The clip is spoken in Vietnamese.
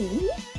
Ooh.